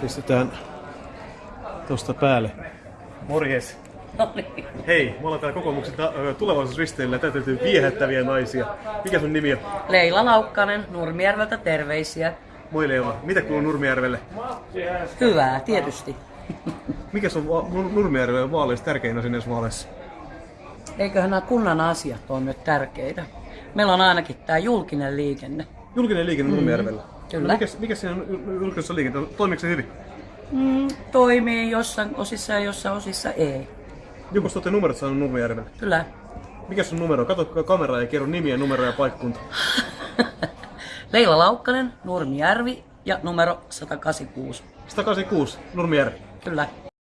Pistetään tosta päälle. Morjes. No niin. Hei, me ollaan täällä kokoomuksen tulevaisuusristeillä täytyy viehättäviä naisia. Mikä sun nimi on? Leila Laukkanen Nurmijärveltä terveisiä. Moi Leila. Mitä kuuluu Nurmijärvelle? Hyvää, tietysti. Mikä on va- Nur- Nurmijärven vaaleissa tärkein asia näissä vaaleissa? Eiköhän nämä kunnan asiat ole nyt tärkeitä. Meillä on ainakin tämä julkinen liikenne. Julkinen liikenne Nurmijärvellä. Kyllä. No, mikä, mikä siinä on julkisessa liikenteessä? Toimiiko se hyvin? Mm, toimii jossain osissa ja jossain osissa ei. Joku olette numerot saanut Nurmijärvelle. Kyllä. Mikä sun numero? Kato kameraa ja kerro nimiä, numeroja ja paikkunta. Leila Laukkanen, Nurmijärvi ja numero 186. 186, Nurmijärvi. Kyllä.